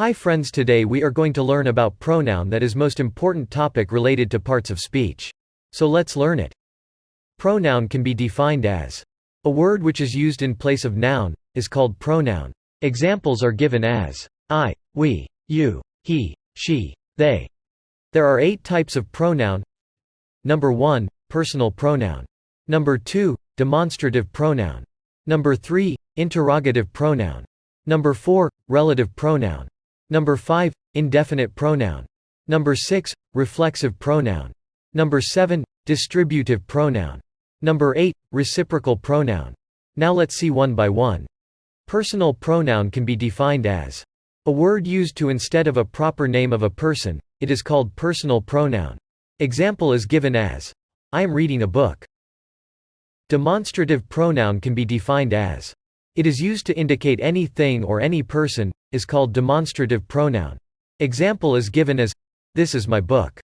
Hi friends today we are going to learn about pronoun that is most important topic related to parts of speech. So let's learn it. Pronoun can be defined as a word which is used in place of noun, is called pronoun. Examples are given as I, we, you, he, she, they. There are eight types of pronoun. Number 1, personal pronoun. Number 2, demonstrative pronoun. Number 3, interrogative pronoun. Number 4, relative pronoun. Number 5, indefinite pronoun. Number 6, reflexive pronoun. Number 7, distributive pronoun. Number 8, reciprocal pronoun. Now let's see one by one. Personal pronoun can be defined as a word used to instead of a proper name of a person, it is called personal pronoun. Example is given as, I am reading a book. Demonstrative pronoun can be defined as it is used to indicate any thing or any person, is called demonstrative pronoun. Example is given as, this is my book.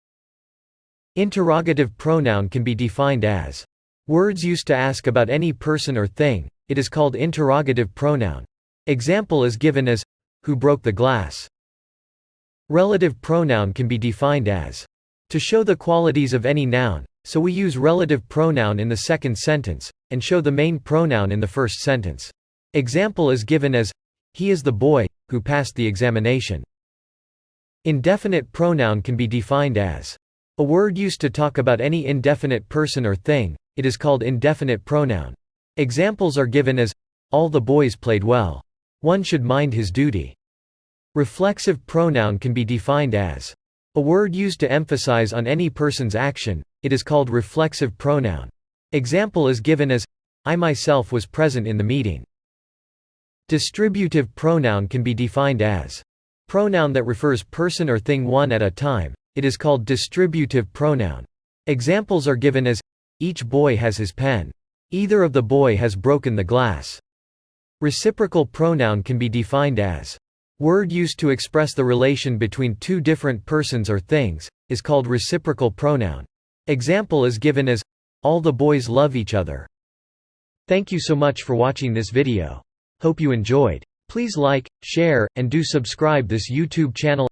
Interrogative pronoun can be defined as words used to ask about any person or thing, it is called interrogative pronoun. Example is given as, who broke the glass. Relative pronoun can be defined as to show the qualities of any noun, so we use relative pronoun in the second sentence, and show the main pronoun in the first sentence. Example is given as, he is the boy, who passed the examination. Indefinite pronoun can be defined as a word used to talk about any indefinite person or thing, it is called indefinite pronoun. Examples are given as, all the boys played well. One should mind his duty. Reflexive pronoun can be defined as a word used to emphasize on any person's action, it is called reflexive pronoun. Example is given as, I myself was present in the meeting. Distributive pronoun can be defined as pronoun that refers person or thing one at a time, it is called distributive pronoun. Examples are given as, each boy has his pen. Either of the boy has broken the glass. Reciprocal pronoun can be defined as word used to express the relation between two different persons or things, is called reciprocal pronoun. Example is given as, all the boys love each other. Thank you so much for watching this video. Hope you enjoyed. Please like, share, and do subscribe this YouTube channel